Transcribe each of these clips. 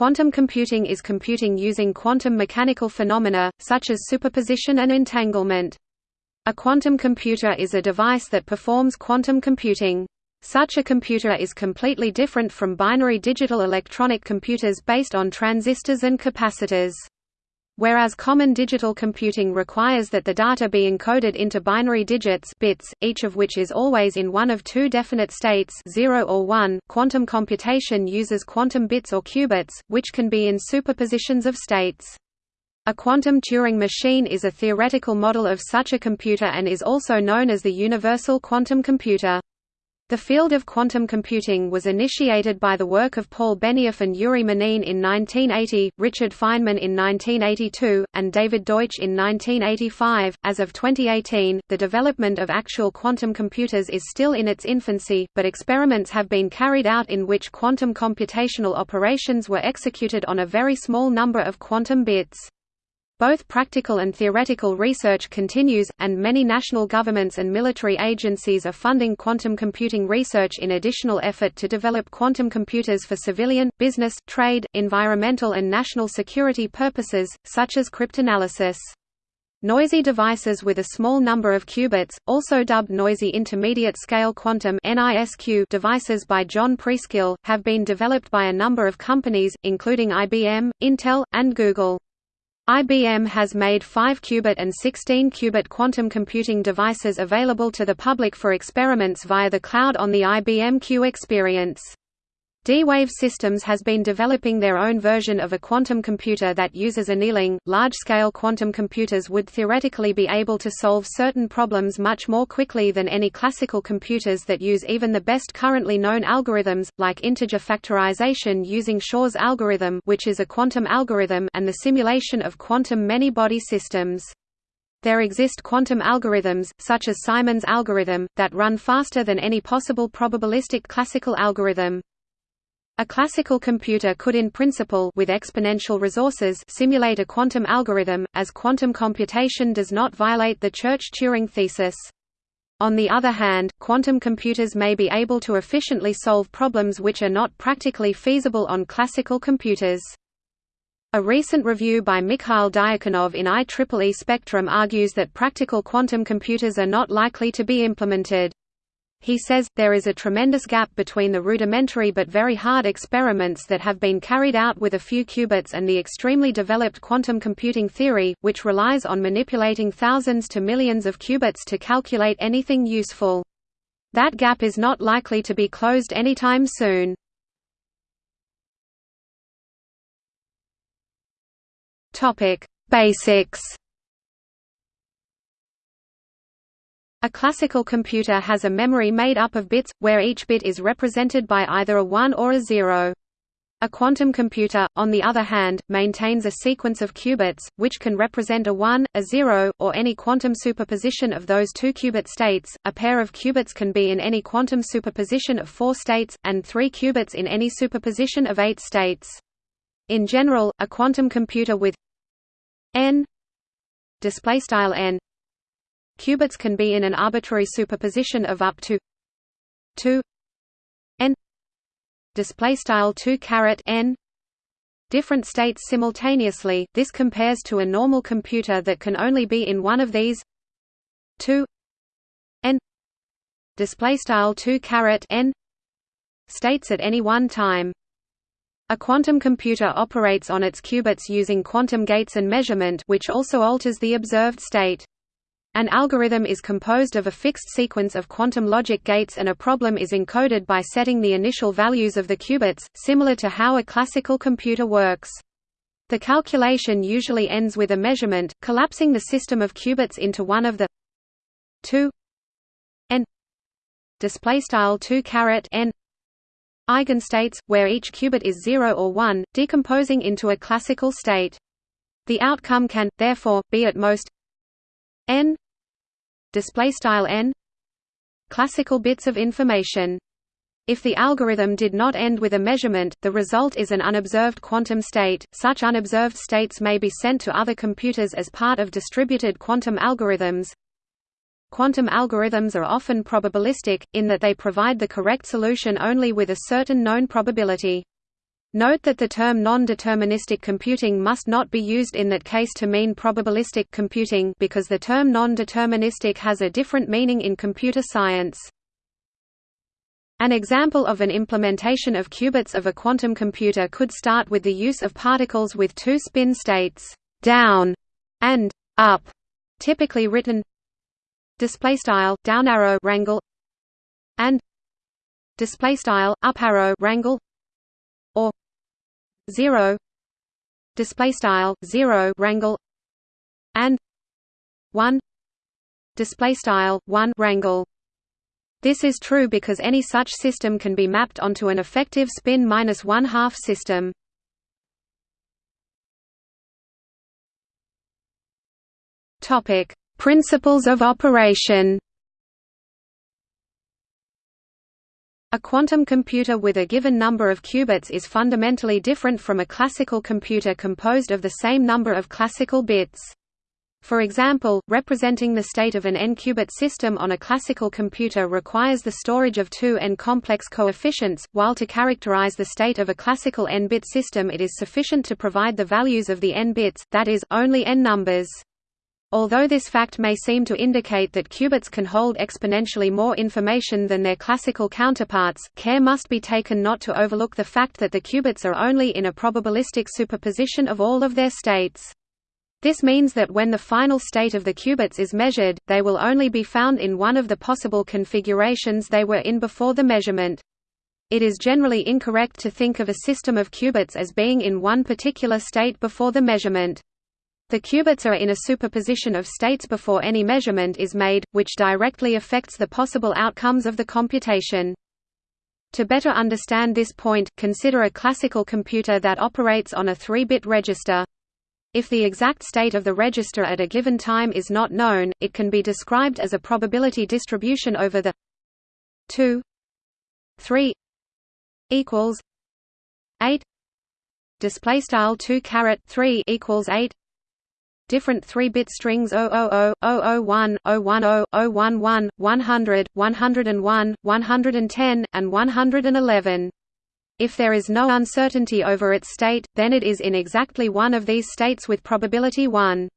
Quantum computing is computing using quantum mechanical phenomena, such as superposition and entanglement. A quantum computer is a device that performs quantum computing. Such a computer is completely different from binary digital electronic computers based on transistors and capacitors. Whereas common digital computing requires that the data be encoded into binary digits bits, each of which is always in one of two definite states 0 or 1, quantum computation uses quantum bits or qubits, which can be in superpositions of states. A quantum Turing machine is a theoretical model of such a computer and is also known as the universal quantum computer. The field of quantum computing was initiated by the work of Paul Benioff and Yuri Manin in 1980, Richard Feynman in 1982, and David Deutsch in 1985. As of 2018, the development of actual quantum computers is still in its infancy, but experiments have been carried out in which quantum computational operations were executed on a very small number of quantum bits. Both practical and theoretical research continues, and many national governments and military agencies are funding quantum computing research in additional effort to develop quantum computers for civilian, business, trade, environmental and national security purposes, such as cryptanalysis. Noisy devices with a small number of qubits, also dubbed noisy intermediate-scale quantum devices by John Preskill, have been developed by a number of companies, including IBM, Intel, and Google. IBM has made 5-qubit and 16-qubit quantum computing devices available to the public for experiments via the cloud on the IBM Q Experience. D-Wave Systems has been developing their own version of a quantum computer that uses annealing. Large-scale quantum computers would theoretically be able to solve certain problems much more quickly than any classical computers that use even the best currently known algorithms, like integer factorization using Shor's algorithm, which is a quantum algorithm, and the simulation of quantum many-body systems. There exist quantum algorithms, such as Simon's algorithm, that run faster than any possible probabilistic classical algorithm. A classical computer could in principle with exponential resources simulate a quantum algorithm, as quantum computation does not violate the Church-Turing thesis. On the other hand, quantum computers may be able to efficiently solve problems which are not practically feasible on classical computers. A recent review by Mikhail Dyakonov in IEEE Spectrum argues that practical quantum computers are not likely to be implemented. He says, there is a tremendous gap between the rudimentary but very hard experiments that have been carried out with a few qubits and the extremely developed quantum computing theory, which relies on manipulating thousands to millions of qubits to calculate anything useful. That gap is not likely to be closed anytime soon. Basics A classical computer has a memory made up of bits, where each bit is represented by either a 1 or a 0. A quantum computer, on the other hand, maintains a sequence of qubits, which can represent a 1, a 0, or any quantum superposition of those two qubit states. A pair of qubits can be in any quantum superposition of four states, and three qubits in any superposition of eight states. In general, a quantum computer with n n Qubits can be in an arbitrary superposition of up to 2 n display style 2 caret n. Different states simultaneously. This compares to a normal computer that can only be in one of these 2 n display style 2 caret n states at any one time. A quantum computer operates on its qubits using quantum gates and measurement which also alters the observed state an algorithm is composed of a fixed sequence of quantum logic gates and a problem is encoded by setting the initial values of the qubits, similar to how a classical computer works. The calculation usually ends with a measurement, collapsing the system of qubits into one of the 2 n display style 2 caret n eigenstates where each qubit is 0 or 1 decomposing into a classical state the outcome can therefore be at most n display style n classical bits of information if the algorithm did not end with a measurement, the result is an unobserved quantum state. Such unobserved states may be sent to other computers as part of distributed quantum algorithms. Quantum algorithms are often probabilistic, in that they provide the correct solution only with a certain known probability. Note that the term non-deterministic computing must not be used in that case to mean probabilistic computing because the term non-deterministic has a different meaning in computer science. An example of an implementation of qubits of a quantum computer could start with the use of particles with two spin states, down and up, typically written display style down arrow rangle and display style up arrow rangle 0 display style 0 rangle and 1 display style 1 rangle this is true because any such system can be mapped onto an effective spin minus one half system. Topic: Principles of operation. A quantum computer with a given number of qubits is fundamentally different from a classical computer composed of the same number of classical bits. For example, representing the state of an n-qubit system on a classical computer requires the storage of two n-complex coefficients, while to characterize the state of a classical n-bit system it is sufficient to provide the values of the n bits, that is, only n numbers. Although this fact may seem to indicate that qubits can hold exponentially more information than their classical counterparts, care must be taken not to overlook the fact that the qubits are only in a probabilistic superposition of all of their states. This means that when the final state of the qubits is measured, they will only be found in one of the possible configurations they were in before the measurement. It is generally incorrect to think of a system of qubits as being in one particular state before the measurement. The qubits are in a superposition of states before any measurement is made, which directly affects the possible outcomes of the computation. To better understand this point, consider a classical computer that operates on a 3-bit register. If the exact state of the register at a given time is not known, it can be described as a probability distribution over the 2 3 equals 8 display style 2 caret 3 equals 8 different 3-bit strings 000, 001, 010, 011, 100, 101, 110, and 111. If there is no uncertainty over its state, then it is in exactly one of these states with probability 1.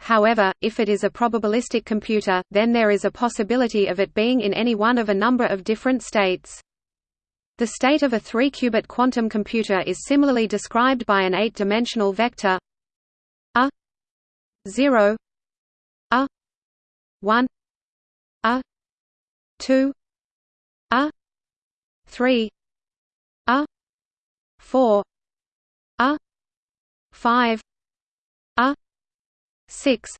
However, if it is a probabilistic computer, then there is a possibility of it being in any one of a number of different states. The state of a 3-qubit quantum computer is similarly described by an 8-dimensional vector 0 a 1 a 2 a 3 a 4 a 5 a 6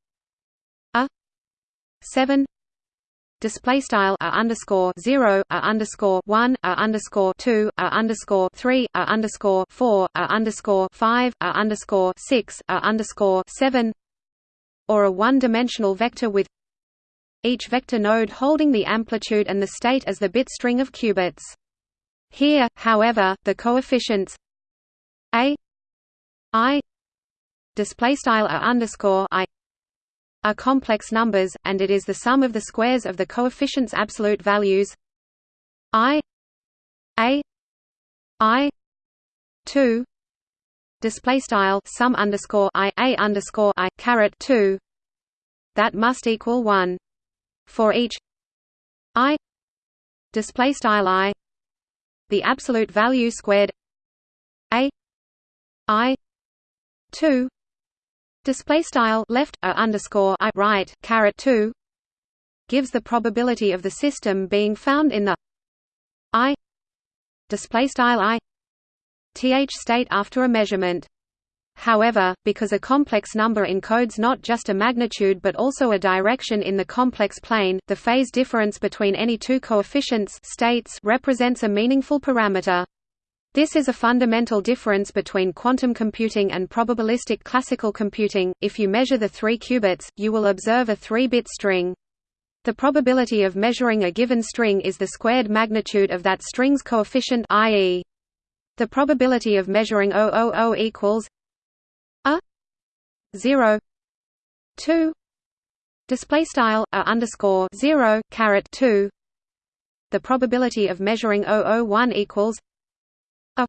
a 7 display style a underscore zero a underscore one a underscore two a underscore three a underscore four a underscore five a underscore six a underscore seven or a one-dimensional vector with each vector node holding the amplitude and the state as the bit string of qubits. Here, however, the coefficients a i display style a underscore i are complex numbers, and it is the sum of the squares of the coefficients' absolute values i a i two display style sum underscore i a underscore i caret two. That must equal one. For each i display style i the absolute value squared a i 2 display style left a underscore i right caret 2 gives the probability of the system being found in the i display style i th state after a measurement However, because a complex number encodes not just a magnitude but also a direction in the complex plane, the phase difference between any two coefficients states represents a meaningful parameter. This is a fundamental difference between quantum computing and probabilistic classical computing. If you measure the three qubits, you will observe a three-bit string. The probability of measuring a given string is the squared magnitude of that string's coefficient i.e. The probability of measuring 000 equals a 0 2 display style a underscore 0 caret 2 the probability of measuring 001 equals a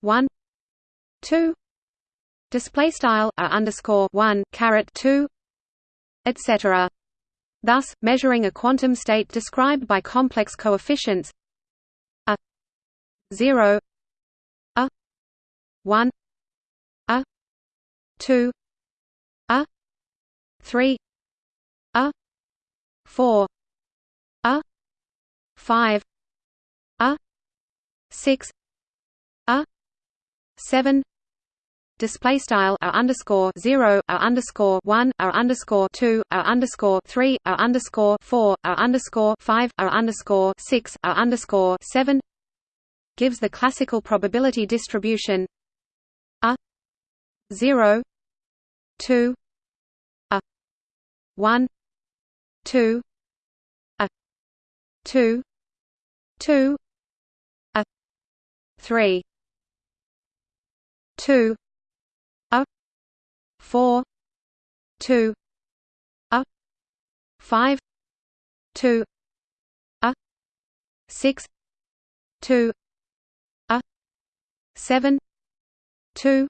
one two. Display style a underscore one caret two etc. Thus, measuring a quantum state described by complex coefficients a zero 1 a 2 a 3 a 4 a 5 a 6 a 7 display style r underscore zero r underscore one r underscore two underscore three underscore four underscore five underscore six underscore seven. Gives the classical probability distribution a. Zero. Two. A. One. Two. A. Two. Two. A. 3 2 a. 4 2 a. Five. Two. A. Six. Two. A. Seven two.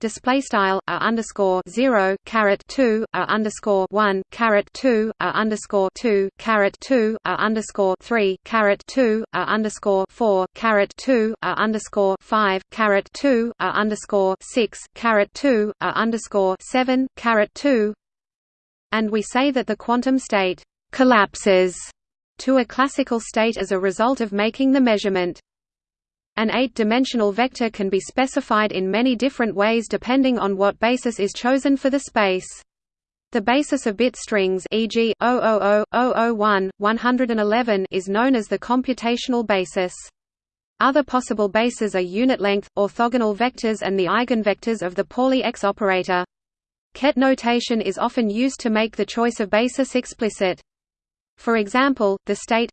Display style a underscore zero caret two a underscore one caret two a underscore two caret two a underscore three caret two a underscore four caret two a underscore five caret two a underscore six caret two a underscore seven caret two. And we say that the quantum state collapses to a classical state as a result of making the measurement an eight-dimensional vector can be specified in many different ways depending on what basis is chosen for the space. The basis of bit strings e.g. 000, 111 is known as the computational basis. Other possible bases are unit-length, orthogonal vectors and the eigenvectors of the Pauli X operator. Ket notation is often used to make the choice of basis explicit. For example, the state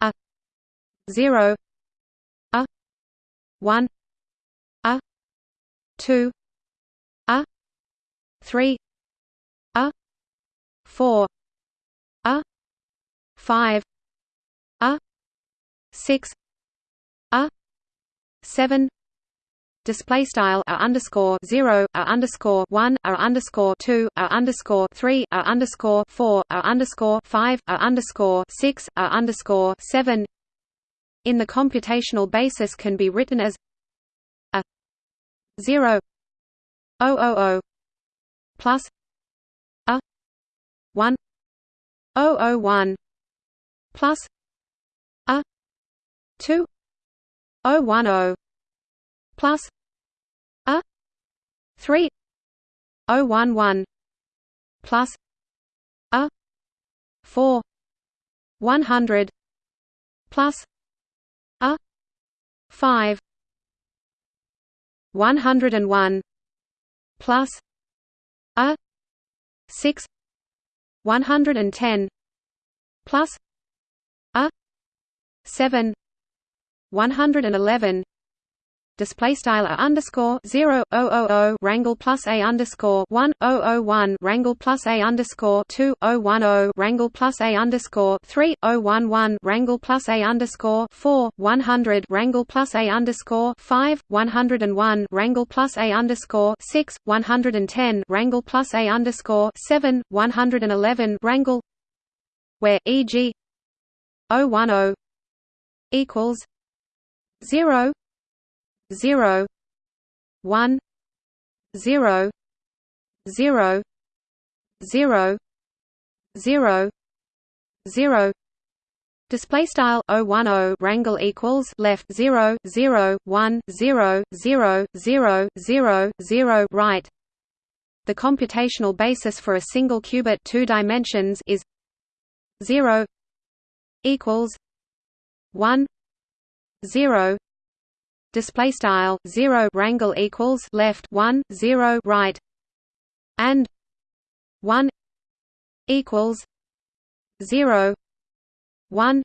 a 0 one a two a three a four a five a six a seven. Display style a underscore zero a underscore one a underscore two a underscore three a underscore four a underscore five a underscore six a underscore seven in the computational basis can be written as a 0 000 plus a 1 001 plus a 2 010 plus a 3 011 plus a 4 100 plus 5 101 plus a 6 110 plus a 7 111 display style a underscore zero oh oh oh rangle plus a underscore one oh oh one rangle plus a underscore two oh one oh rangle plus a underscore three oh one one rangle plus a underscore four one hundred rangle plus a underscore five one hundred and one rangle plus a underscore six one hundred and ten rangle plus a underscore seven one hundred and eleven rangle where e.g. 010 equals zero zero one zero zero zero zero zero Display style 010 rangle equals left 0 0 1 0 0 0 0 0 right. The computational basis for a single qubit two dimensions is 0 equals 1 0 display style 0 rangle equals left 1 0 right and 1 equals 0 1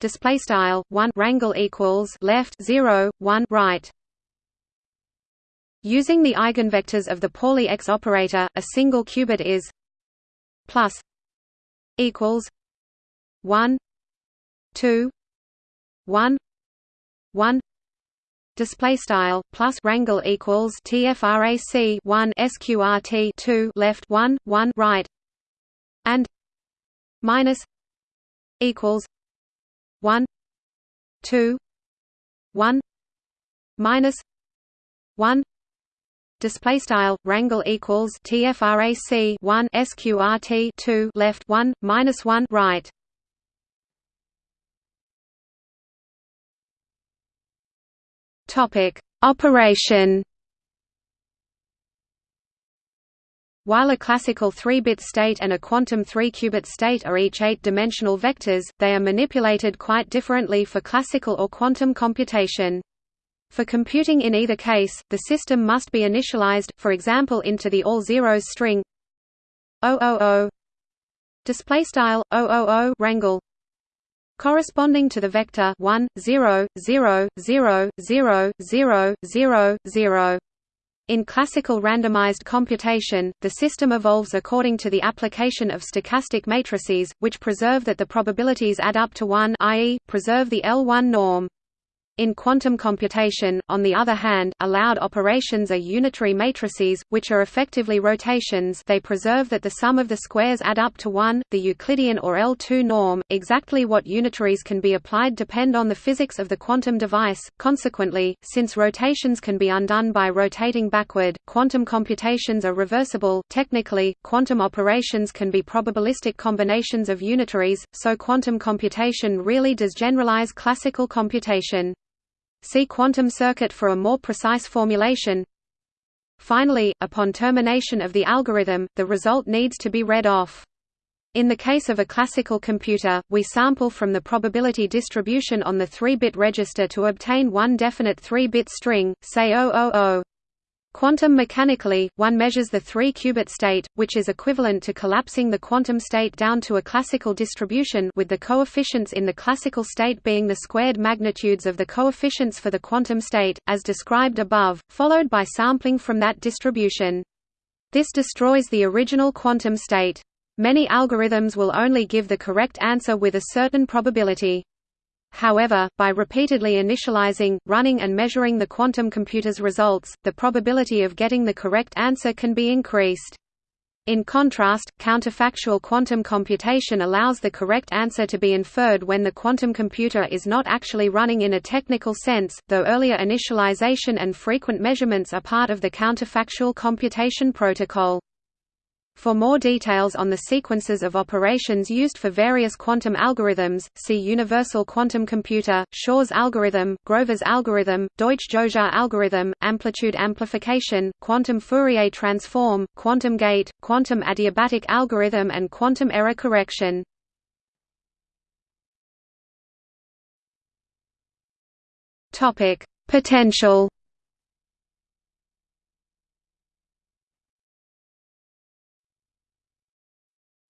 display style 1 rangle equals left 0 1 right. Using the eigenvectors of the Pauli X operator a single qubit is plus equals 1 2 1 1 display style plus rangle equals tfrac 1 sqrt 2 left 1 1 right. And minus equals 1 2 1 minus 1 display style rangle equals tfrac 1 sqrt 2 left 1 minus 1 right operation. While a classical 3-bit state and a quantum 3-qubit state are each 8-dimensional vectors, they are manipulated quite differently for classical or quantum computation. For computing in either case, the system must be initialized, for example into the all zeros string. 000 display style 000 rangle corresponding to the vector 1 0 0 0 0 0 0 0 in classical randomized computation, the system evolves according to the application of stochastic matrices, which preserve that the probabilities add up to 1 i.e., preserve the L1 norm. In quantum computation, on the other hand, allowed operations are unitary matrices, which are effectively rotations they preserve that the sum of the squares add up to 1, the Euclidean or L2 norm. Exactly what unitaries can be applied depend on the physics of the quantum device. Consequently, since rotations can be undone by rotating backward, quantum computations are reversible. Technically, quantum operations can be probabilistic combinations of unitaries, so quantum computation really does generalize classical computation. See quantum circuit for a more precise formulation. Finally, upon termination of the algorithm, the result needs to be read off. In the case of a classical computer, we sample from the probability distribution on the 3-bit register to obtain one definite 3-bit string, say 000. Quantum mechanically, one measures the 3-qubit state, which is equivalent to collapsing the quantum state down to a classical distribution with the coefficients in the classical state being the squared magnitudes of the coefficients for the quantum state, as described above, followed by sampling from that distribution. This destroys the original quantum state. Many algorithms will only give the correct answer with a certain probability. However, by repeatedly initializing, running and measuring the quantum computer's results, the probability of getting the correct answer can be increased. In contrast, counterfactual quantum computation allows the correct answer to be inferred when the quantum computer is not actually running in a technical sense, though earlier initialization and frequent measurements are part of the counterfactual computation protocol. For more details on the sequences of operations used for various quantum algorithms, see Universal Quantum Computer, Shor's algorithm, Grover's algorithm, Deutsch-Jozsa algorithm, amplitude amplification, quantum Fourier transform, quantum gate, quantum adiabatic algorithm and quantum error correction. Potential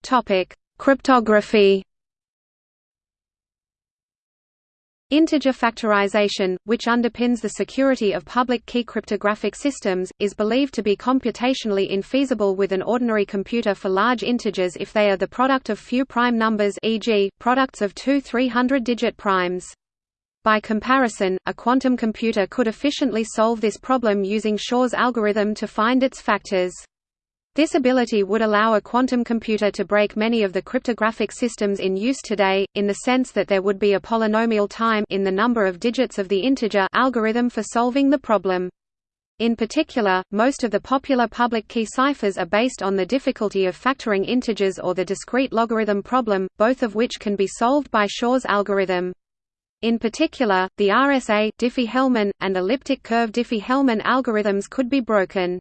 Topic: Cryptography. Integer factorization, which underpins the security of public key cryptographic systems, is believed to be computationally infeasible with an ordinary computer for large integers if they are the product of few prime numbers e.g., products of two 300-digit primes. By comparison, a quantum computer could efficiently solve this problem using Shor's algorithm to find its factors. This ability would allow a quantum computer to break many of the cryptographic systems in use today, in the sense that there would be a polynomial time in the number of digits of the integer algorithm for solving the problem. In particular, most of the popular public key ciphers are based on the difficulty of factoring integers or the discrete logarithm problem, both of which can be solved by Shor's algorithm. In particular, the RSA Diffie-Hellman, and elliptic curve Diffie-Hellman algorithms could be broken.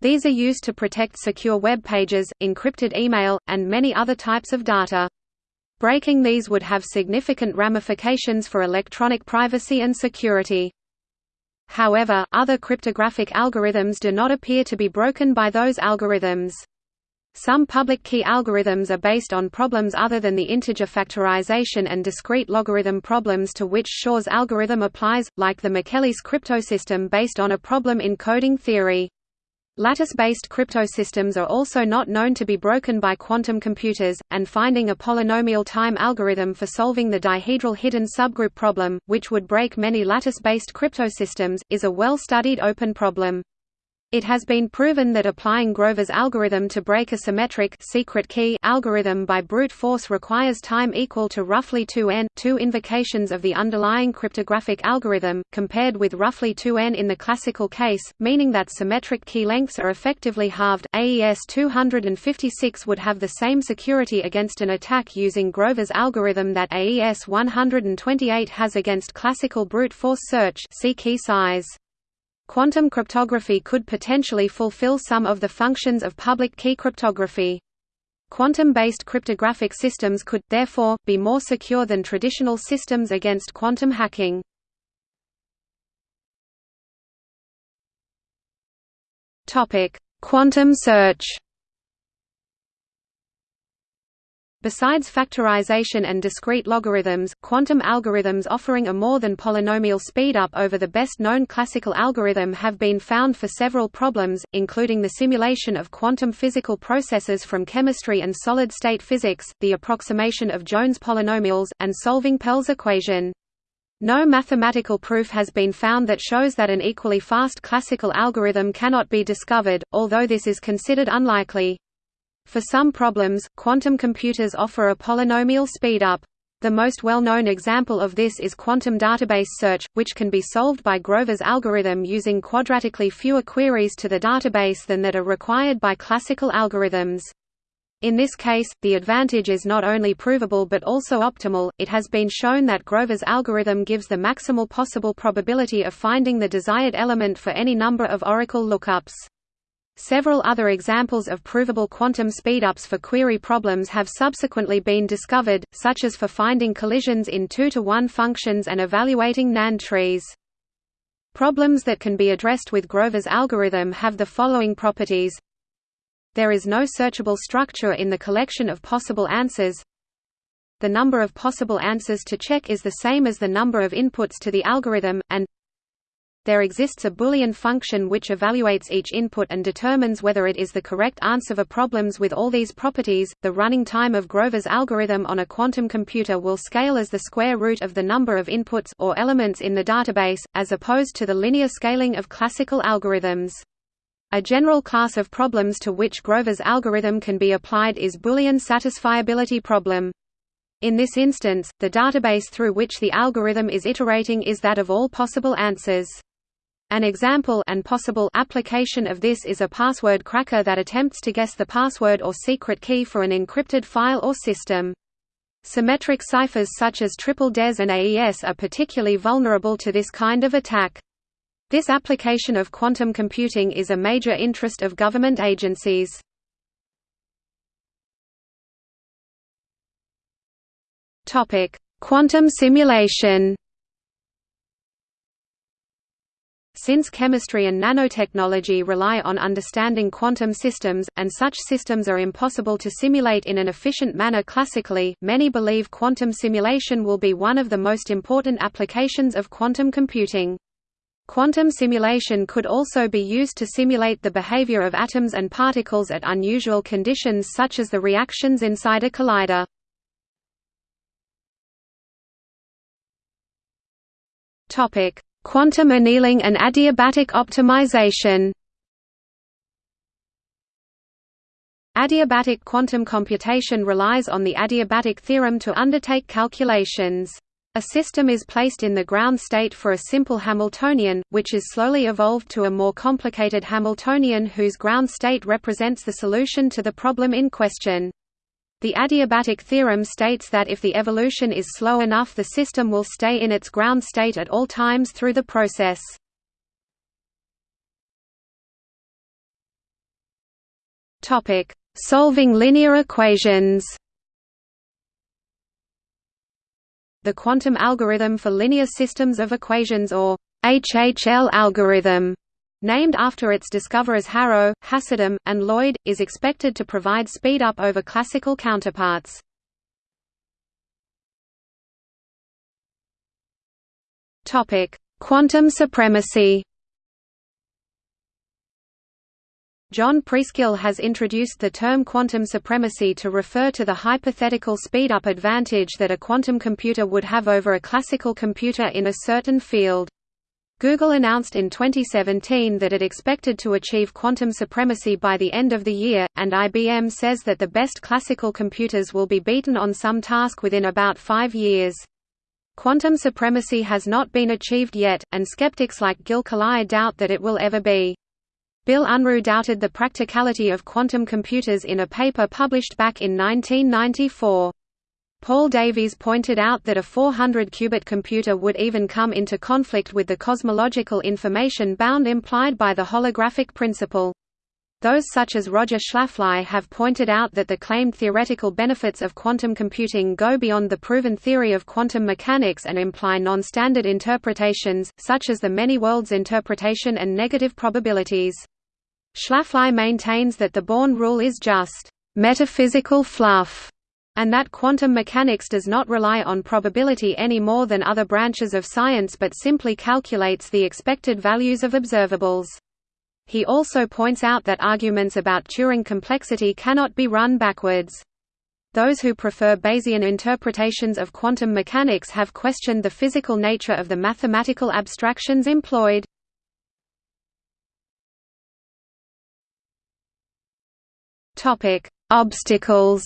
These are used to protect secure web pages, encrypted email, and many other types of data. Breaking these would have significant ramifications for electronic privacy and security. However, other cryptographic algorithms do not appear to be broken by those algorithms. Some public key algorithms are based on problems other than the integer factorization and discrete logarithm problems to which Shor's algorithm applies, like the McEliece cryptosystem based on a problem in coding theory. Lattice-based cryptosystems are also not known to be broken by quantum computers, and finding a polynomial time algorithm for solving the dihedral hidden subgroup problem, which would break many lattice-based cryptosystems, is a well-studied open problem. It has been proven that applying Grover's algorithm to break a symmetric secret key algorithm by brute force requires time equal to roughly 2n two invocations of the underlying cryptographic algorithm, compared with roughly 2n in the classical case, meaning that symmetric key lengths are effectively halved. AES 256 would have the same security against an attack using Grover's algorithm that AES 128 has against classical brute force search see key size. Quantum cryptography could potentially fulfill some of the functions of public key cryptography. Quantum-based cryptographic systems could, therefore, be more secure than traditional systems against quantum hacking. Quantum search Besides factorization and discrete logarithms, quantum algorithms offering a more than polynomial speedup over the best-known classical algorithm have been found for several problems, including the simulation of quantum physical processes from chemistry and solid-state physics, the approximation of Jones polynomials, and solving Pell's equation. No mathematical proof has been found that shows that an equally fast classical algorithm cannot be discovered, although this is considered unlikely. For some problems, quantum computers offer a polynomial speedup. The most well-known example of this is quantum database search, which can be solved by Grover's algorithm using quadratically fewer queries to the database than that are required by classical algorithms. In this case, the advantage is not only provable but also optimal. It has been shown that Grover's algorithm gives the maximal possible probability of finding the desired element for any number of oracle lookups. Several other examples of provable quantum speedups for query problems have subsequently been discovered, such as for finding collisions in 2-to-1 functions and evaluating NAND trees. Problems that can be addressed with Grover's algorithm have the following properties. There is no searchable structure in the collection of possible answers. The number of possible answers to check is the same as the number of inputs to the algorithm, and there exists a Boolean function which evaluates each input and determines whether it is the correct answer for problems with all these properties. The running time of Grover's algorithm on a quantum computer will scale as the square root of the number of inputs or elements in the database, as opposed to the linear scaling of classical algorithms. A general class of problems to which Grover's algorithm can be applied is Boolean satisfiability problem. In this instance, the database through which the algorithm is iterating is that of all possible answers. An example and possible application of this is a password cracker that attempts to guess the password or secret key for an encrypted file or system. Symmetric ciphers such as triple DES and AES are particularly vulnerable to this kind of attack. This application of quantum computing is a major interest of government agencies. Quantum simulation Since chemistry and nanotechnology rely on understanding quantum systems, and such systems are impossible to simulate in an efficient manner classically, many believe quantum simulation will be one of the most important applications of quantum computing. Quantum simulation could also be used to simulate the behavior of atoms and particles at unusual conditions such as the reactions inside a collider. Topic: Quantum annealing and adiabatic optimization Adiabatic quantum computation relies on the adiabatic theorem to undertake calculations. A system is placed in the ground state for a simple Hamiltonian, which is slowly evolved to a more complicated Hamiltonian whose ground state represents the solution to the problem in question. The adiabatic theorem states that if the evolution is slow enough the system will stay in its ground state at all times through the process. Solving linear equations The quantum algorithm for linear systems of equations or HHL algorithm Named after its discoverers Harrow, Hassidim, and Lloyd, is expected to provide speed-up over classical counterparts. Quantum supremacy John Preskill has introduced the term quantum supremacy to refer to the hypothetical speed-up advantage that a quantum computer would have over a classical computer in a certain field. Google announced in 2017 that it expected to achieve quantum supremacy by the end of the year, and IBM says that the best classical computers will be beaten on some task within about five years. Quantum supremacy has not been achieved yet, and skeptics like Gil Kalai doubt that it will ever be. Bill Unruh doubted the practicality of quantum computers in a paper published back in 1994. Paul Davies pointed out that a 400-qubit computer would even come into conflict with the cosmological information bound implied by the holographic principle. Those such as Roger Schlafly have pointed out that the claimed theoretical benefits of quantum computing go beyond the proven theory of quantum mechanics and imply non-standard interpretations, such as the many-worlds interpretation and negative probabilities. Schlafly maintains that the Born rule is just metaphysical fluff, and that quantum mechanics does not rely on probability any more than other branches of science but simply calculates the expected values of observables. He also points out that arguments about Turing complexity cannot be run backwards. Those who prefer Bayesian interpretations of quantum mechanics have questioned the physical nature of the mathematical abstractions employed. Obstacles.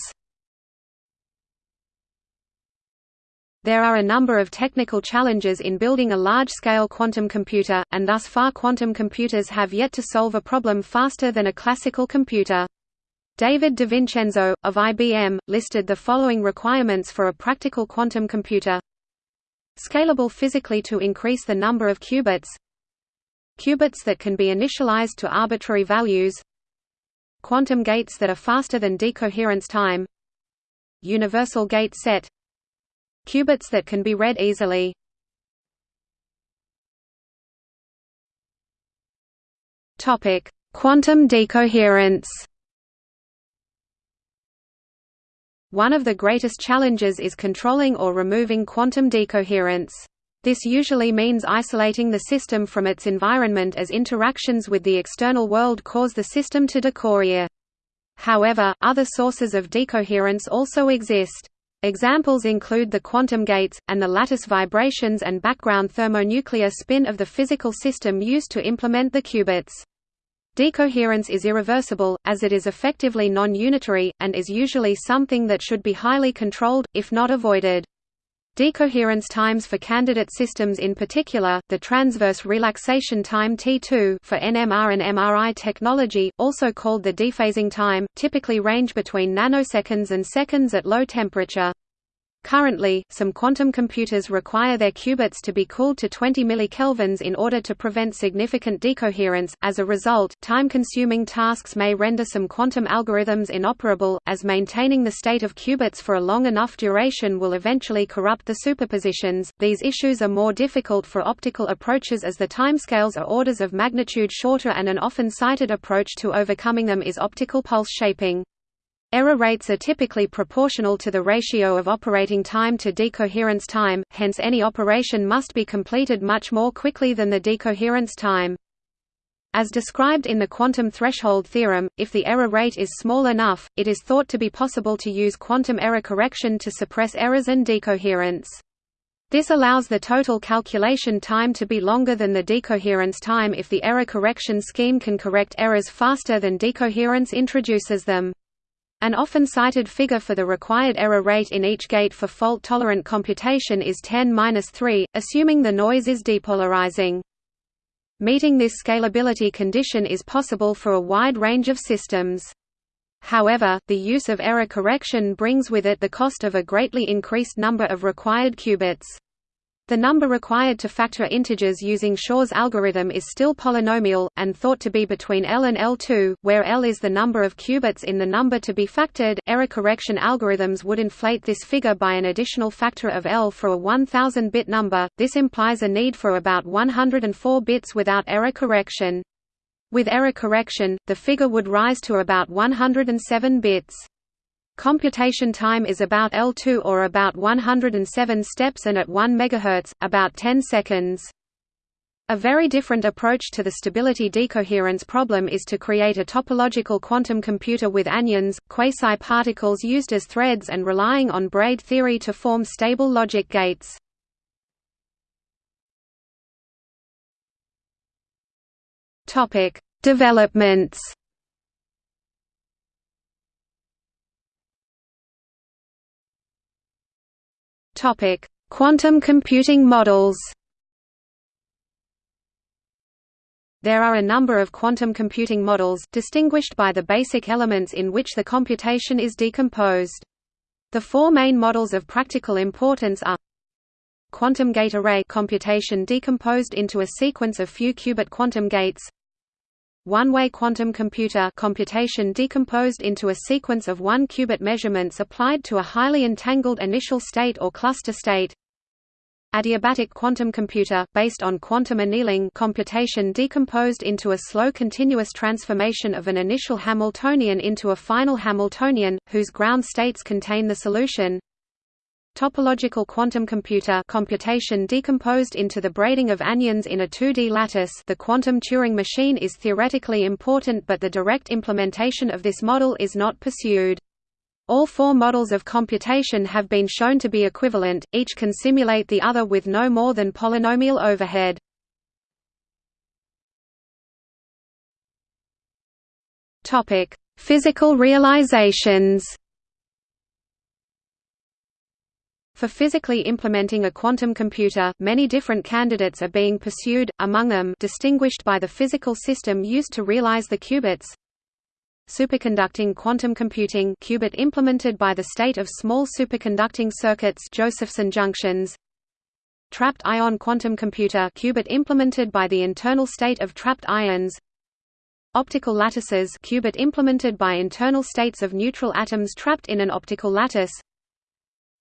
There are a number of technical challenges in building a large-scale quantum computer, and thus far quantum computers have yet to solve a problem faster than a classical computer. David DiVincenzo, of IBM, listed the following requirements for a practical quantum computer. Scalable physically to increase the number of qubits Qubits that can be initialized to arbitrary values Quantum gates that are faster than decoherence time Universal gate set Qubits that can be read easily Topic: Quantum decoherence One of the greatest challenges is controlling or removing quantum decoherence. This usually means isolating the system from its environment as interactions with the external world cause the system to decohere. However, other sources of decoherence also exist. Examples include the quantum gates, and the lattice vibrations and background thermonuclear spin of the physical system used to implement the qubits. Decoherence is irreversible, as it is effectively non-unitary, and is usually something that should be highly controlled, if not avoided. Decoherence times for candidate systems in particular, the transverse relaxation time T2 for NMR and MRI technology, also called the dephasing time, typically range between nanoseconds and seconds at low temperature. Currently, some quantum computers require their qubits to be cooled to 20 millikelvins in order to prevent significant decoherence. As a result, time-consuming tasks may render some quantum algorithms inoperable, as maintaining the state of qubits for a long enough duration will eventually corrupt the superpositions. These issues are more difficult for optical approaches as the timescales are orders of magnitude shorter and an often cited approach to overcoming them is optical pulse shaping. Error rates are typically proportional to the ratio of operating time to decoherence time, hence any operation must be completed much more quickly than the decoherence time. As described in the quantum threshold theorem, if the error rate is small enough, it is thought to be possible to use quantum error correction to suppress errors and decoherence. This allows the total calculation time to be longer than the decoherence time if the error correction scheme can correct errors faster than decoherence introduces them. An often cited figure for the required error rate in each gate for fault-tolerant computation is 10-3, assuming the noise is depolarizing. Meeting this scalability condition is possible for a wide range of systems. However, the use of error correction brings with it the cost of a greatly increased number of required qubits. The number required to factor integers using Shor's algorithm is still polynomial, and thought to be between L and L2, where L is the number of qubits in the number to be factored. Error correction algorithms would inflate this figure by an additional factor of L for a 1000 bit number, this implies a need for about 104 bits without error correction. With error correction, the figure would rise to about 107 bits. Computation time is about L2 or about 107 steps and at 1 MHz, about 10 seconds. A very different approach to the stability decoherence problem is to create a topological quantum computer with anyons, quasi-particles used as threads and relying on braid theory to form stable logic gates. Developments Quantum computing models There are a number of quantum computing models, distinguished by the basic elements in which the computation is decomposed. The four main models of practical importance are Quantum gate array computation decomposed into a sequence of few qubit quantum gates One-way quantum computer computation decomposed into a sequence of one qubit measurements applied to a highly entangled initial state or cluster state. Adiabatic quantum computer, based on quantum annealing computation decomposed into a slow continuous transformation of an initial Hamiltonian into a final Hamiltonian, whose ground states contain the solution Topological quantum computer computation decomposed into the braiding of anyons in a 2D lattice the quantum Turing machine is theoretically important but the direct implementation of this model is not pursued. All four models of computation have been shown to be equivalent, each can simulate the other with no more than polynomial overhead. Physical realizations For physically implementing a quantum computer, many different candidates are being pursued, among them distinguished by the physical system used to realize the qubits, Superconducting quantum computing qubit implemented by the state of small superconducting circuits Josephson junctions. Trapped ion quantum computer qubit implemented by the internal state of trapped ions. Optical lattices qubit implemented by internal states of neutral atoms trapped in an optical lattice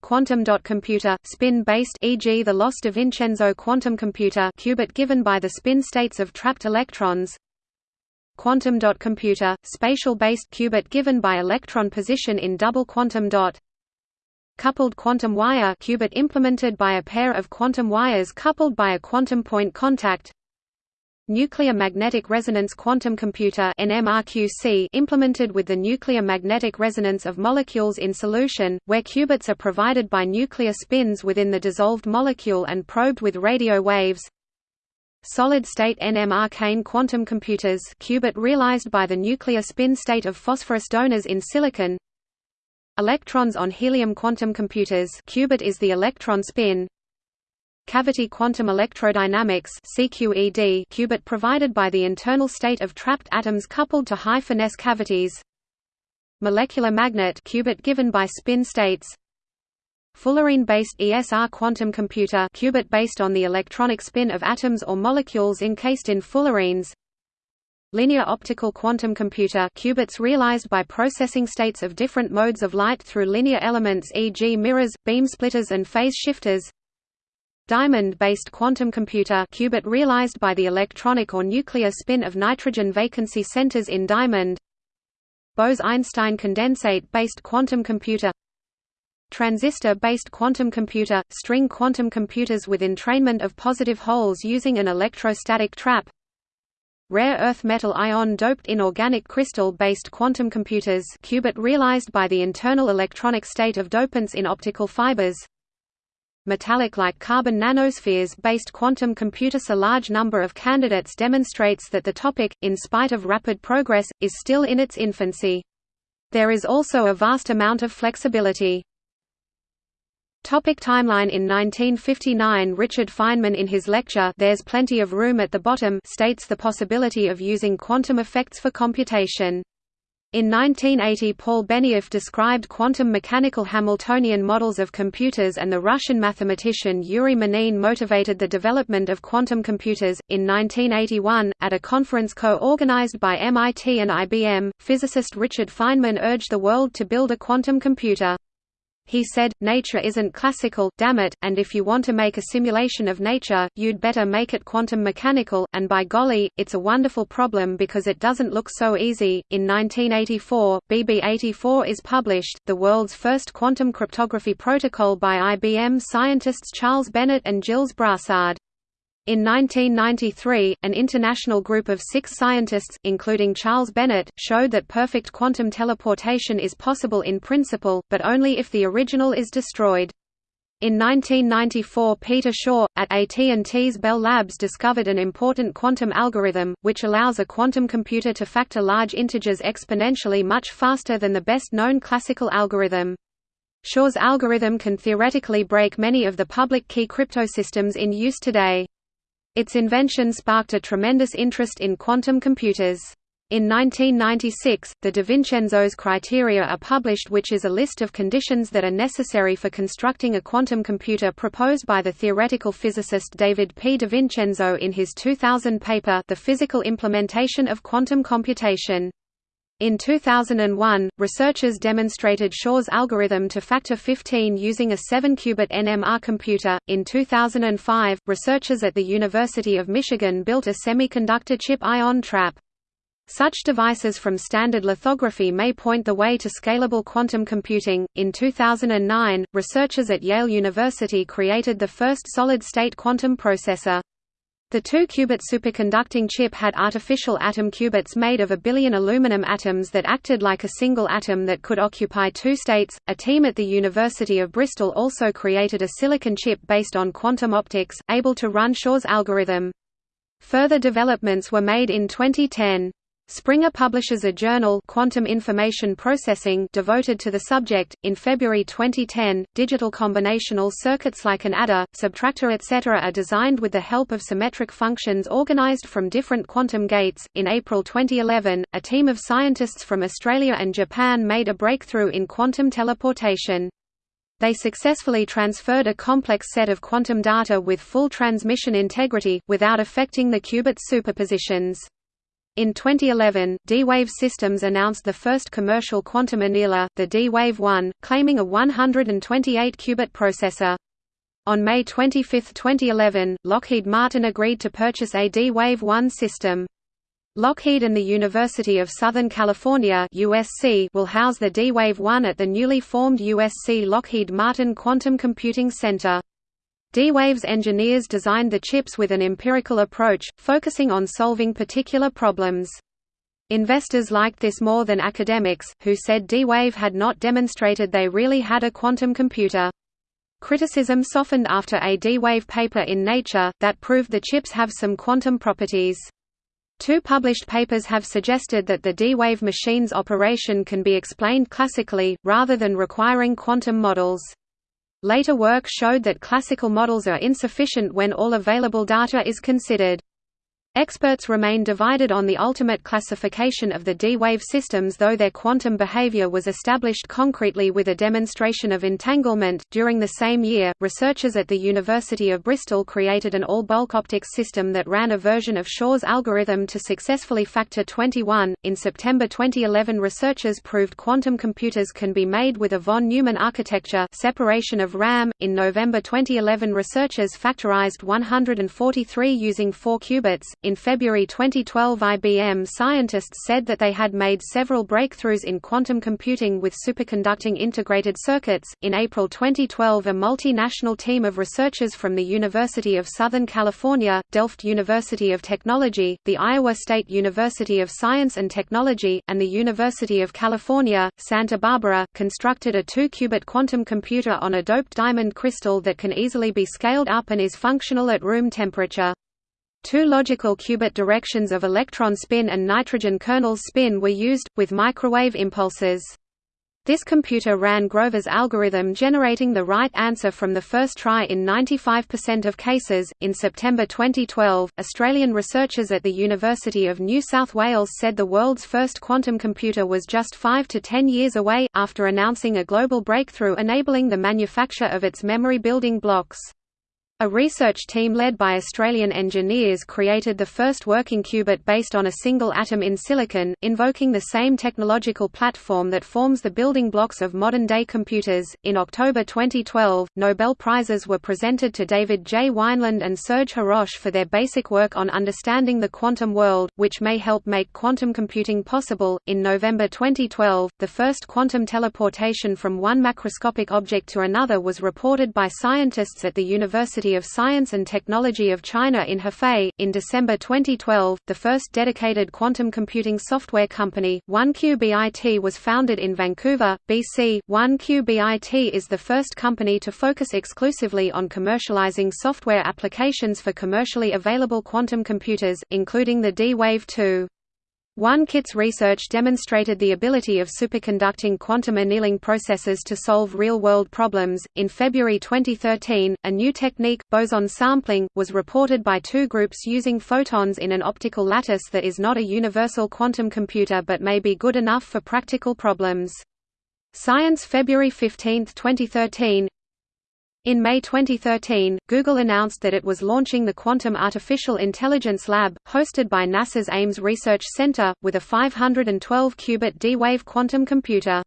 Quantum dot computer spin-based e.g. the Loss DiVincenzo quantum computer qubit given by the spin states of trapped electrons. Quantum dot computer, spatial-based qubit given by electron position in double quantum dot. Coupled quantum wire qubit implemented by a pair of quantum wires coupled by a quantum point contact Nuclear magnetic resonance quantum computer implemented with the nuclear magnetic resonance of molecules in solution, where qubits are provided by nuclear spins within the dissolved molecule and probed with radio waves. Solid-state NMR quantum computers qubit realized by the nuclear spin state of phosphorus donors in silicon. Electrons on helium quantum computers qubit is the electron spin Cavity quantum electrodynamics CQED qubit provided by the internal state of trapped atoms coupled to high-finesse cavities. Molecular magnet qubit given by spin states. Fullerene-based ESR quantum computer qubit based on the electronic spin of atoms or molecules encased in fullerenes. Linear optical quantum computer qubits realized by processing states of different modes of light through linear elements e.g. mirrors, beam splitters and phase shifters Diamond-based quantum computer qubit realized by the electronic or nuclear spin of nitrogen vacancy centers in diamond. Bose–Einstein condensate-based quantum computer. Transistor-based quantum computer – string quantum computers with entrainment of positive holes using an electrostatic trap. Rare earth metal ion doped inorganic crystal-based quantum computers qubit realized by the internal electronic state of dopants in optical fibers Metallic-like carbon nanospheres-based quantum computers A large number of candidates demonstrates that the topic, in spite of rapid progress, is still in its infancy. There is also a vast amount of flexibility. Topic timeline In 1959 Richard Feynman in his lecture There's Plenty of Room at the Bottom states the possibility of using quantum effects for computation. In 1980 Paul Benioff described quantum mechanical Hamiltonian models of computers and the Russian mathematician Yuri Manin motivated the development of quantum computers. In 1981, at a conference co-organized by MIT and IBM, physicist Richard Feynman urged the world to build a quantum computer. He said, nature isn't classical, damn it, and if you want to make a simulation of nature, you'd better make it quantum mechanical, and by golly, it's a wonderful problem because it doesn't look so easy. In 1984, BB84 is published, the world's first quantum cryptography protocol by IBM scientists Charles Bennett and Gilles Brassard. In 1993, an international group of six scientists, including Charles Bennett, showed that perfect quantum teleportation is possible in principle, but only if the original is destroyed. In 1994 Peter Shor, at AT&T's Bell Labs discovered an important quantum algorithm, which allows a quantum computer to factor large integers exponentially much faster than the best-known classical algorithm. Shor's algorithm can theoretically break many of the public key cryptosystems in use today. Its invention sparked a tremendous interest in quantum computers. In 1996, the DiVincenzo's criteria are published which is a list of conditions that are necessary for constructing a quantum computer proposed by the theoretical physicist David P. De Vincenzo in his 2000 paper The Physical Implementation of Quantum Computation. In 2001, researchers demonstrated Shor's algorithm to factor 15 using a 7-qubit NMR computer. In 2005, researchers at the University of Michigan built a semiconductor chip ion trap. Such devices from standard lithography may point the way to scalable quantum computing. In 2009, researchers at Yale University created the first solid state quantum processor. The 2-qubit superconducting chip had artificial atom qubits made of a billion aluminum atoms that acted like a single atom that could occupy two states. A team at the University of Bristol also created a silicon chip based on quantum optics, able to run Shor's algorithm. Further developments were made in 2010. Springer publishes a journal Quantum Information Processing devoted to the subject. In February 2010, digital combinational circuits like an adder, subtractor etc. are designed with the help of symmetric functions organized from different quantum gates. In April 2011, a team of scientists from Australia and Japan made a breakthrough in quantum teleportation. They successfully transferred a complex set of quantum data with full transmission integrity, without affecting the qubit superpositions. In 2011, D-Wave Systems announced the first commercial quantum annealer, the D-Wave 1, claiming a 128-qubit processor. On May 25, 2011, Lockheed Martin agreed to purchase a D-Wave 1 system. Lockheed and the University of Southern California USC will house the D-Wave 1 at the newly formed USC Lockheed Martin Quantum Computing Center. D-Wave's engineers designed the chips with an empirical approach, focusing on solving particular problems. Investors liked this more than academics, who said D-Wave had not demonstrated they really had a quantum computer. Criticism softened after a D-Wave paper in Nature, that proved the chips have some quantum properties. Two published papers have suggested that the D-Wave machine's operation can be explained classically, rather than requiring quantum models. Later work showed that classical models are insufficient when all available data is considered. Experts remain divided on the ultimate classification of the D-wave systems though their quantum behavior was established concretely with a demonstration of entanglement. During the same year, researchers at the University of Bristol created an all-bulk optics system that ran a version of Shor's algorithm to successfully factor 21. In September 2011, researchers proved quantum computers can be made with a von Neumann architecture, separation of RAM. In November 2011, researchers factorized 143 using 4 qubits in February 2012 IBM scientists said that they had made several breakthroughs in quantum computing with superconducting integrated circuits. In April 2012 a multinational team of researchers from the University of Southern California, Delft University of Technology, the Iowa State University of Science and Technology, and the University of California, Santa Barbara, constructed a 2-qubit quantum computer on a doped diamond crystal that can easily be scaled up and is functional at room temperature. Two logical qubit directions of electron spin and nitrogen kernel spin were used, with microwave impulses. This computer ran Grover's algorithm generating the right answer from the first try in 95% of cases. In September 2012, Australian researchers at the University of New South Wales said the world's first quantum computer was just 5 to 10 years away, after announcing a global breakthrough enabling the manufacture of its memory building blocks. A research team led by Australian engineers created the first working qubit based on a single atom in silicon, invoking the same technological platform that forms the building blocks of modern day computers. In October 2012, Nobel Prizes were presented to David J. Wineland and Serge Haroche for their basic work on understanding the quantum world, which may help make quantum computing possible. In November 2012, the first quantum teleportation from one macroscopic object to another was reported by scientists at the University Of Science and Technology of China in Hefei. In December 2012, the first dedicated quantum computing software company, 1QBIT, was founded in Vancouver, BC. 1QBIT is the first company to focus exclusively on commercializing software applications for commercially available quantum computers, including the D-Wave 2. 1QBit's research demonstrated the ability of superconducting quantum annealing processes to solve real-world problems. In February 2013, a new technique, boson sampling, was reported by two groups using photons in an optical lattice that is not a universal quantum computer but may be good enough for practical problems. Science February 15, 2013 in May 2013, Google announced that it was launching the Quantum Artificial Intelligence Lab, hosted by NASA's Ames Research Center, with a 512-qubit D-Wave quantum computer.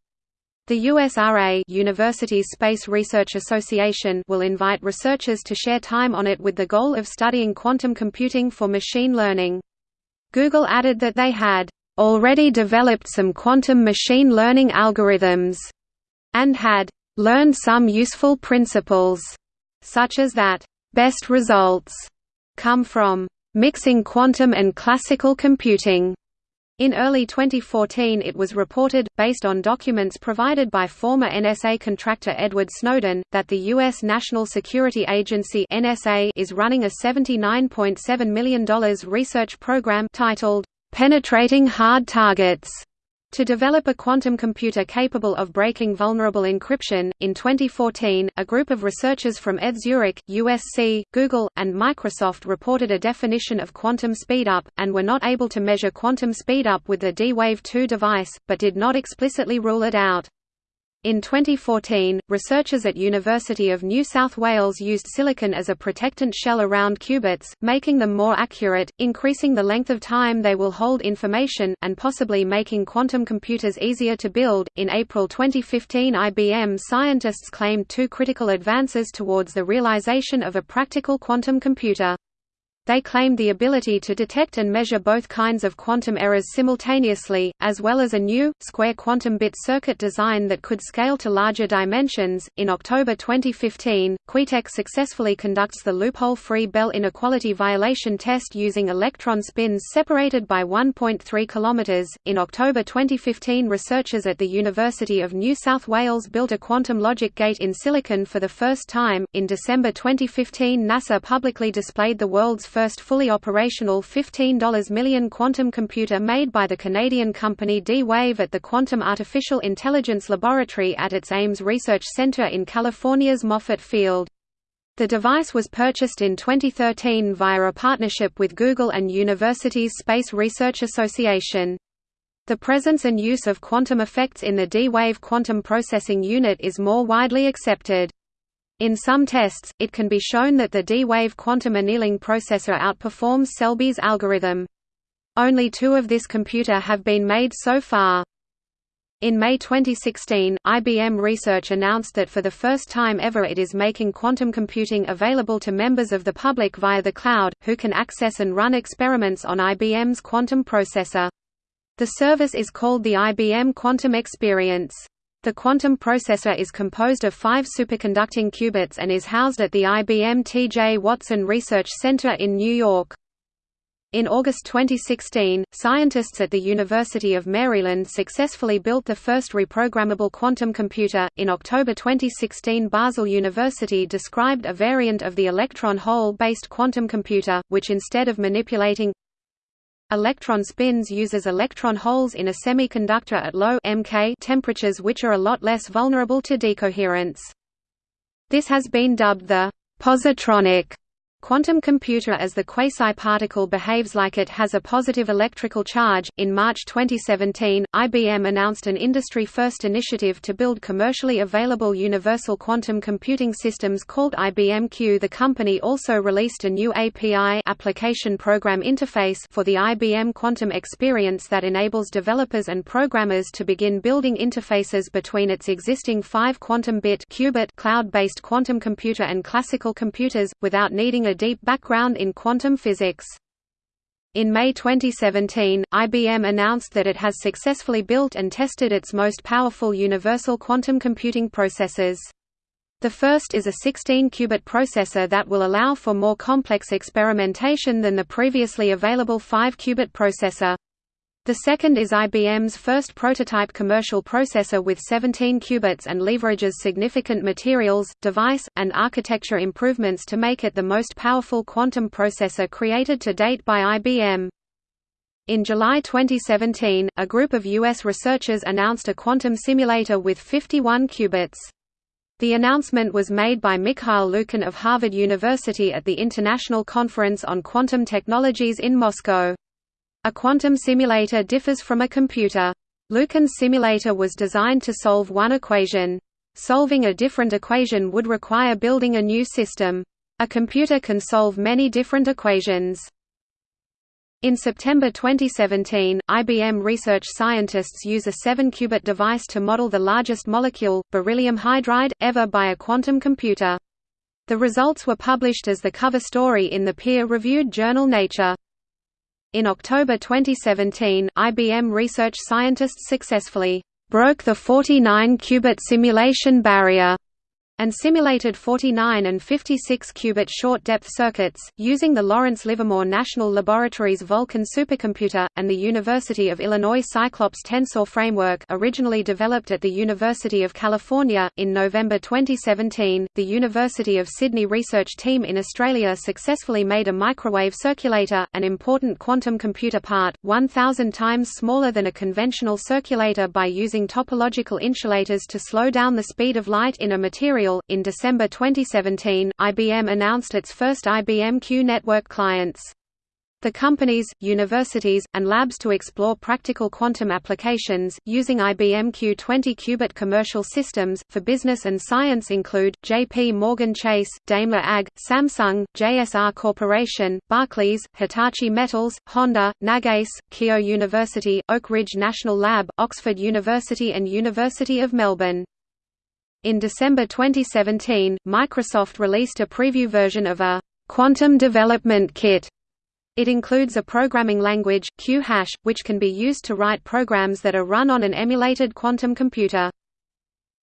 The USRA Universities Space Research Association will invite researchers to share time on it with the goal of studying quantum computing for machine learning. Google added that they had already developed some quantum machine learning algorithms and had learned some useful principles, such as that best results come from mixing quantum and classical computing. In early 2014 it was reported, based on documents provided by former NSA contractor Edward Snowden, that the U.S. National Security Agency NSA is running a $79.7 million research program titled, "'Penetrating Hard Targets' To develop a quantum computer capable of breaking vulnerable encryption, in 2014, a group of researchers from ETH Zurich, USC, Google, and Microsoft reported a definition of quantum speedup, and were not able to measure quantum speedup with the D-Wave 2 device, but did not explicitly rule it out. In 2014, researchers at University of New South Wales used silicon as a protectant shell around qubits, making them more accurate, increasing the length of time they will hold information, and possibly making quantum computers easier to build. In April 2015, IBM scientists claimed two critical advances towards the realization of a practical quantum computer. They claimed the ability to detect and measure both kinds of quantum errors simultaneously, as well as a new, square quantum bit circuit design that could scale to larger dimensions. In October 2015, QuTech successfully conducts the loophole free Bell inequality violation test using electron spins separated by 1.3 km. In October 2015, researchers at the University of New South Wales built a quantum logic gate in silicon for the first time. In December 2015, NASA publicly displayed the world's first fully operational $15 million quantum computer made by the Canadian company D-Wave at the Quantum Artificial Intelligence Laboratory at its Ames Research Center in California's Moffett Field. The device was purchased in 2013 via a partnership with Google and Universities Space Research Association. The presence and use of quantum effects in the D-Wave quantum processing unit is more widely accepted. In some tests, it can be shown that the D-Wave quantum annealing processor outperforms Selby's algorithm. Only two of this computer have been made so far. In May 2016, IBM Research announced that for the first time ever it is making quantum computing available to members of the public via the cloud, who can access and run experiments on IBM's quantum processor. The service is called the IBM Quantum Experience. The quantum processor is composed of five superconducting qubits and is housed at the IBM T.J. Watson Research Center in New York. In August 2016, scientists at the University of Maryland successfully built the first reprogrammable quantum computer. In October 2016, Basel University described a variant of the electron hole based quantum computer, which instead of manipulating Electron spins uses electron holes in a semiconductor at low MK temperatures which are a lot less vulnerable to decoherence. This has been dubbed the positronic quantum computer as the quasi-particle behaves like it has a positive electrical charge. In March 2017, IBM announced an industry-first initiative to build commercially available universal quantum computing systems called IBM Q. The company also released a new API application program interface for the IBM Quantum Experience that enables developers and programmers to begin building interfaces between its existing 5 quantum-bit qubit cloud-based quantum computer and classical computers without needing a deep background in quantum physics. In May 2017, IBM announced that it has successfully built and tested its most powerful universal quantum computing processors. The first is a 16-qubit processor that will allow for more complex experimentation than the previously available 5-qubit processor. The second is IBM's first prototype commercial processor with 17 qubits and leverages significant materials, device, and architecture improvements to make it the most powerful quantum processor created to date by IBM. In July 2017, a group of U.S. researchers announced a quantum simulator with 51 qubits. The announcement was made by Mikhail Lukin of Harvard University at the International Conference on Quantum Technologies in Moscow. A quantum simulator differs from a computer. Lukin's simulator was designed to solve one equation. Solving a different equation would require building a new system. A computer can solve many different equations. In September 2017, IBM research scientists use a 7-qubit device to model the largest molecule, beryllium hydride, ever by a quantum computer. The results were published as the cover story in the peer-reviewed journal Nature. In October 2017, IBM research scientists successfully broke the 49-qubit simulation barrier and simulated 49 and 56 qubit short-depth circuits, using the Lawrence Livermore National Laboratory's Vulcan supercomputer, and the University of Illinois Cyclops tensor framework originally developed at the University of California. In November 2017, the University of Sydney research team in Australia successfully made a microwave circulator, an important quantum computer part, 1,000 times smaller than a conventional circulator by using topological insulators to slow down the speed of light in a material in December 2017, IBM announced its first IBM Q network clients. The companies, universities, and labs to explore practical quantum applications, using IBM Q20 qubit commercial systems, for business and science include, J.P. Morgan Chase, Daimler AG, Samsung, JSR Corporation, Barclays, Hitachi Metals, Honda, Nagase, Keio University, Oak Ridge National Lab, Oxford University and University of Melbourne. In December 2017, Microsoft released a preview version of a quantum development kit. It includes a programming language, Q-hash, which can be used to write programs that are run on an emulated quantum computer.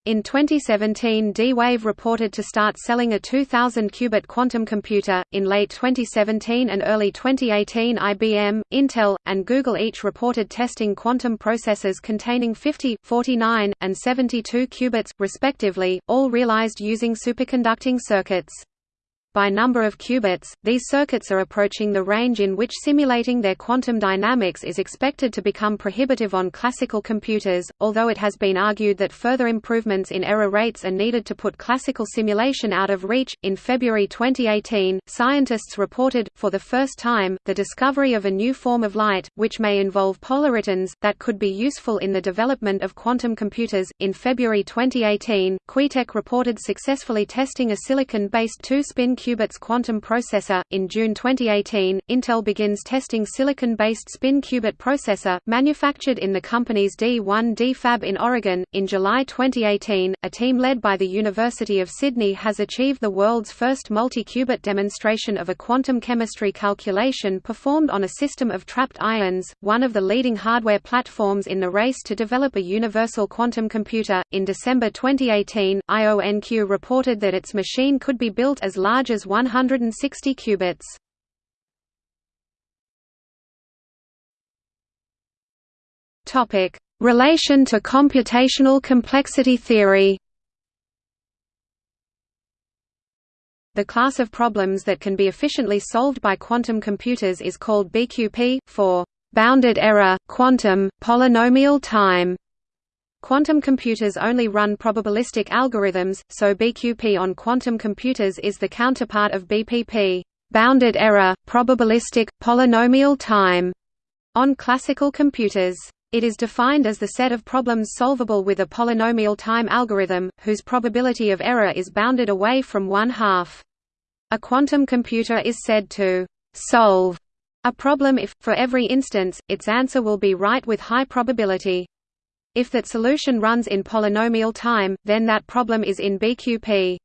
In 2017, D-Wave reported to start selling a 2000-qubit quantum computer. In late 2017 and early 2018, IBM, Intel, and Google each reported testing quantum processors containing 50, 49, and 72 qubits, respectively, all realized using superconducting circuits. By number of qubits, these circuits are approaching the range in which simulating their quantum dynamics is expected to become prohibitive on classical computers, although it has been argued that further improvements in error rates are needed to put classical simulation out of reach. In February 2018, scientists reported, for the first time, the discovery of a new form of light, which may involve polaritons, that could be useful in the development of quantum computers. In February 2018, QuTech reported successfully testing a silicon based two spin qubits quantum processor. In June 2018, Intel begins testing silicon-based spin qubit processor, manufactured in the company's D1D fab in Oregon. In July 2018, a team led by the University of Sydney has achieved the world's first multi-qubit demonstration of a quantum chemistry calculation performed on a system of trapped ions, one of the leading hardware platforms in the race to develop a universal quantum computer. In December 2018, IONQ reported that its machine could be built as large as 160 qubits. Topic: Relation to computational complexity theory. The class of problems that can be efficiently solved by quantum computers is called BQP, for bounded error, quantum, polynomial time. Quantum computers only run probabilistic algorithms, so BQP on quantum computers is the counterpart of BPP bounded error, probabilistic, polynomial time on classical computers. It is defined as the set of problems solvable with a polynomial time algorithm, whose probability of error is bounded away from one half. A quantum computer is said to solve a problem if, for every instance, its answer will be right with high probability. If that solution runs in polynomial time, then that problem is in BQP.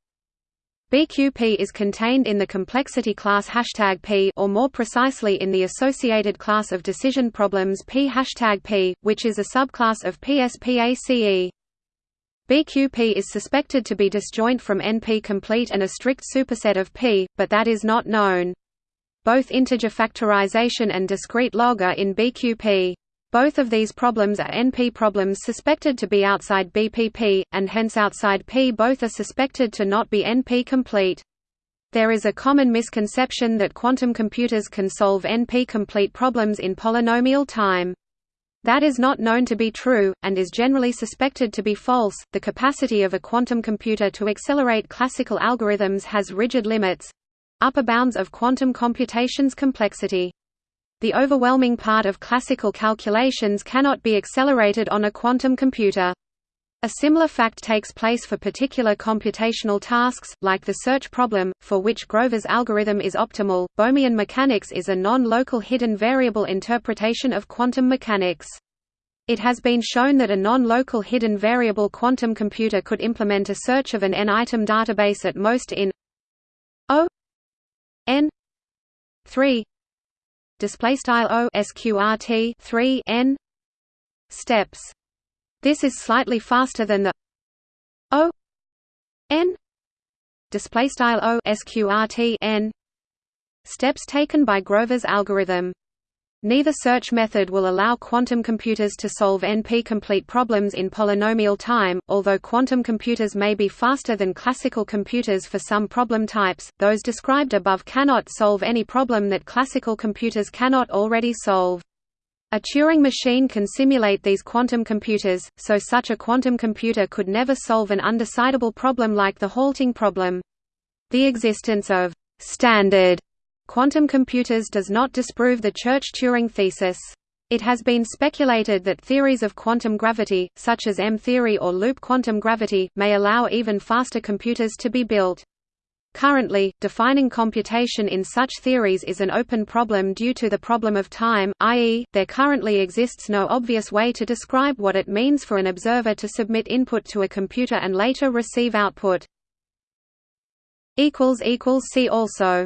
BQP is contained in the complexity class hashtag P or more precisely in the associated class of decision problems P hashtag P, which is a subclass of PSPACE. BQP is suspected to be disjoint from NP-complete and a strict superset of P, but that is not known. Both integer factorization and discrete log are in BQP. Both of these problems are NP problems suspected to be outside BPP, and hence outside P both are suspected to not be NP-complete. There is a common misconception that quantum computers can solve NP-complete problems in polynomial time. That is not known to be true, and is generally suspected to be false. The capacity of a quantum computer to accelerate classical algorithms has rigid limits upper bounds of quantum computation's complexity. The overwhelming part of classical calculations cannot be accelerated on a quantum computer. A similar fact takes place for particular computational tasks, like the search problem, for which Grover's algorithm is optimal. Bohmian mechanics is a non-local hidden variable interpretation of quantum mechanics. It has been shown that a non-local hidden variable quantum computer could implement a search of an n-item database at most in O n 3 display style O sqrt 3 n steps this is slightly faster than the O n display style O sqrt n steps taken by Grover's algorithm. Neither search method will allow quantum computers to solve NP-complete problems in polynomial time, although quantum computers may be faster than classical computers for some problem types, those described above cannot solve any problem that classical computers cannot already solve. A Turing machine can simulate these quantum computers, so such a quantum computer could never solve an undecidable problem like the halting problem. The existence of «standard» quantum computers does not disprove the Church-Turing thesis. It has been speculated that theories of quantum gravity, such as M-theory or loop quantum gravity, may allow even faster computers to be built. Currently, defining computation in such theories is an open problem due to the problem of time, i.e., there currently exists no obvious way to describe what it means for an observer to submit input to a computer and later receive output. See also